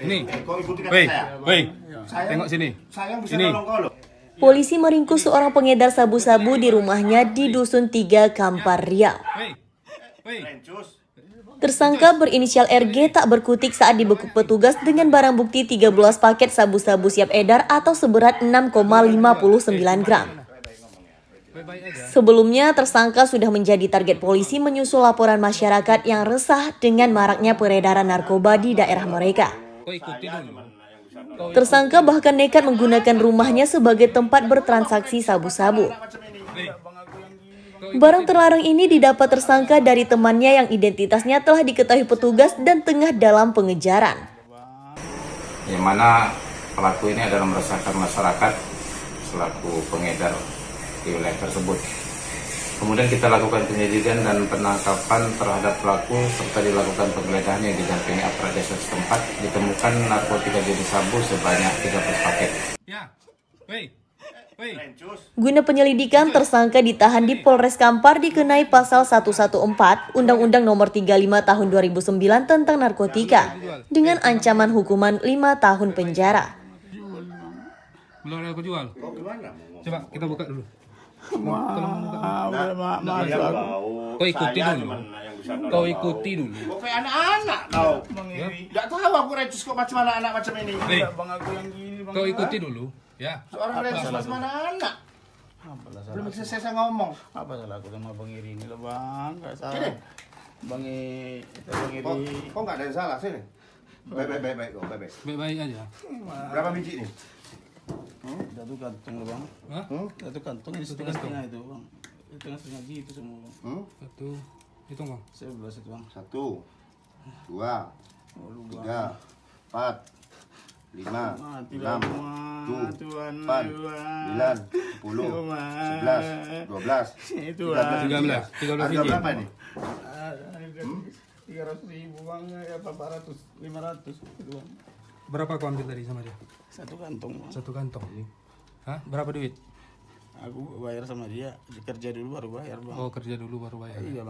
Kata Woi, woi. Tengok sini. Bisa. Polisi meringkus seorang pengedar sabu-sabu di rumahnya di Dusun 3 Kampar Riau. Tersangka berinisial RG tak berkutik saat dibekuk petugas dengan barang bukti 13 paket sabu-sabu siap edar atau seberat 6,59 gram. Sebelumnya, tersangka sudah menjadi target polisi menyusul laporan masyarakat yang resah dengan maraknya peredaran narkoba di daerah mereka. Tersangka bahkan nekat menggunakan rumahnya sebagai tempat bertransaksi sabu-sabu. Barang terlarang ini didapat tersangka dari temannya yang identitasnya telah diketahui petugas dan tengah dalam pengejaran. yang mana pelaku ini adalah meresahkan masyarakat selaku pengedar di wilayah tersebut. Kemudian kita lakukan penyelidikan dan penangkapan terhadap pelaku serta dilakukan penggeledahan yang didampingi aparat desa setempat ditemukan narkotika jenis sabu sebanyak 13 paket. Ya. Rencus. Guna penyelidikan, tersangka ditahan di Polres Kampar dikenai pasal 114 Undang-Undang Nomor 35 Tahun 2009 tentang narkotika dengan ancaman hukuman 5 tahun penjara. Belum ada aku jual. Coba kita buka dulu. Nah, dia bau. Kau ikuti dulu. bisa Kau kau. ikuti dulu. Kau kayak anak-anak kau. Tidak tahu aku Rencus kok macam anak-anak macam ini. Woi. Bang aku yang gini bang. Kau ikuti dulu. Ya. Seorang Rencus macam anak-anak. Belum salah? selesai saya ngomong. Apa salah aku sama Bang Iri ini loh bang? Gak Sini. salah. Bang I, itu Bang Kau, Iri. kau nggak ada yang salah sini. Baik, baik, baik, baik, kau, baik, baik. Baik-baik aja. Berapa biji nih? Satu kantong loh bang. Hah? Hmm? Satu kantong ini setengah setengah itu bang. Setengah setengah gitu semua bang. Hmm? Satu. Hitung bang. Sebelas itu bang. Satu, dua, Oh, lu bang. tiga, empat, lima, Mati enam, tujuh, Tuhan. sembilan, sepuluh, sebelas, dua belas, Itu tiga belas. Tiga belas. Tiga belas Harga berapa nih? Tiga ratus ribu bang, ya apa ratus, lima ratus itu bang. Berapa kau ambil tadi sama dia? Satu kantong bang. Satu kantong. Hah? Berapa duit? Aku bayar sama dia, kerja dulu baru bayar bang. Oh kerja dulu baru bayar. Iya bang.